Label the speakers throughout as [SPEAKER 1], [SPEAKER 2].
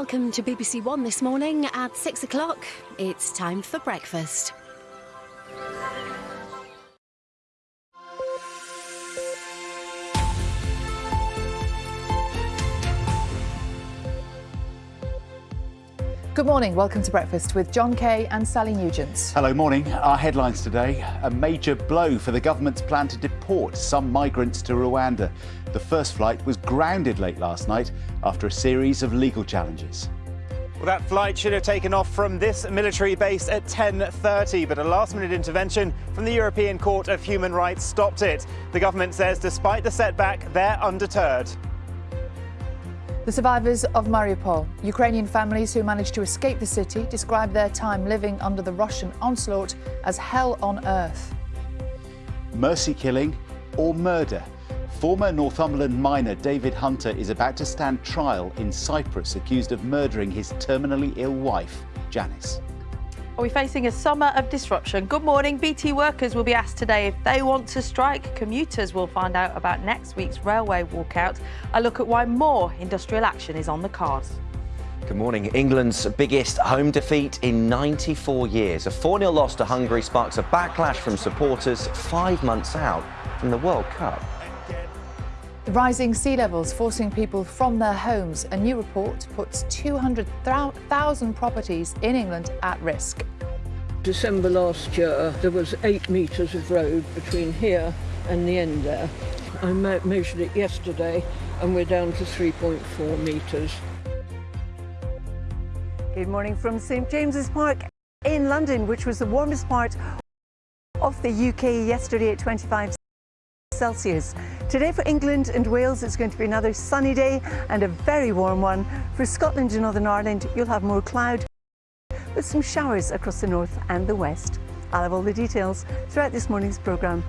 [SPEAKER 1] Welcome to BBC One this morning at six o'clock. It's time for breakfast.
[SPEAKER 2] Good morning. Welcome to breakfast with Jon Kay and Sally Nugent.
[SPEAKER 3] Hello, morning. Our headlines today a major blow for the government's plan to deport some migrants to Rwanda. The first flight was grounded late last night after a series of legal challenges.
[SPEAKER 4] Well, that flight should have taken off from this military base at 10.30, but a last-minute intervention from the European Court of Human Rights stopped it. The government says despite the setback, they're undeterred.
[SPEAKER 2] The survivors of Mariupol, Ukrainian families who managed to escape the city, describe their time living under the Russian onslaught as hell on earth.
[SPEAKER 3] Mercy killing or murder? Former Northumberland miner David Hunter is about to stand trial in Cyprus accused of murdering his terminally ill wife, Janice.
[SPEAKER 5] Are we facing a summer of disruption? Good morning. BT workers will be asked today if they want to strike. Commuters will find out about next week's railway walkout. A look at why more industrial action is on the cards.
[SPEAKER 6] Good morning. England's biggest home defeat in 94 years. A 4 0 loss to Hungary sparks a backlash from supporters five months out from the World Cup.
[SPEAKER 2] The rising sea levels forcing people from their homes. A new report puts 200,000 properties in England at risk.
[SPEAKER 7] December last year, there was eight metres of road between here and the end there. I measured it yesterday and we're down to 3.4 metres.
[SPEAKER 8] Good morning from St James's Park in London, which was the warmest part of the UK yesterday at 25 Celsius. Today for England and Wales it's going to be another sunny day and a very warm one. For Scotland and Northern Ireland you'll have more cloud with some showers across the north and the west. I'll have all the details throughout this morning's programme.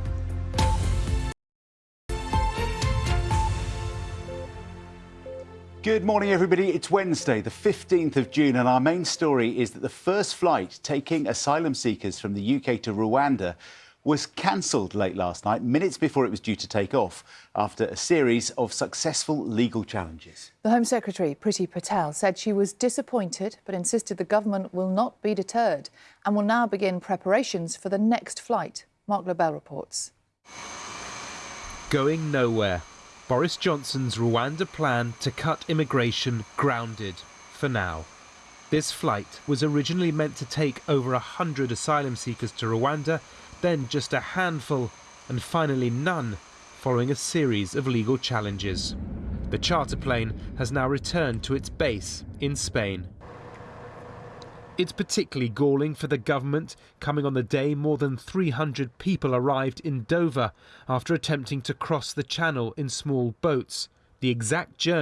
[SPEAKER 3] Good morning, everybody. It's Wednesday, the 15th of June, and our main story is that the first flight taking asylum seekers from the UK to Rwanda was cancelled late last night, minutes before it was due to take off, after a series of successful legal challenges.
[SPEAKER 2] The Home Secretary, Priti Patel, said she was disappointed but insisted the government will not be deterred and will now begin preparations for the next flight. Mark Lobel reports.
[SPEAKER 9] Going nowhere. Boris Johnson's Rwanda plan to cut immigration grounded for now. This flight was originally meant to take over 100 asylum seekers to Rwanda, then just a handful, and finally none, following a series of legal challenges. The charter plane has now returned to its base in Spain. It's particularly galling for the government, coming on the day more than 300 people arrived in Dover after attempting to cross the channel in small boats. The exact journey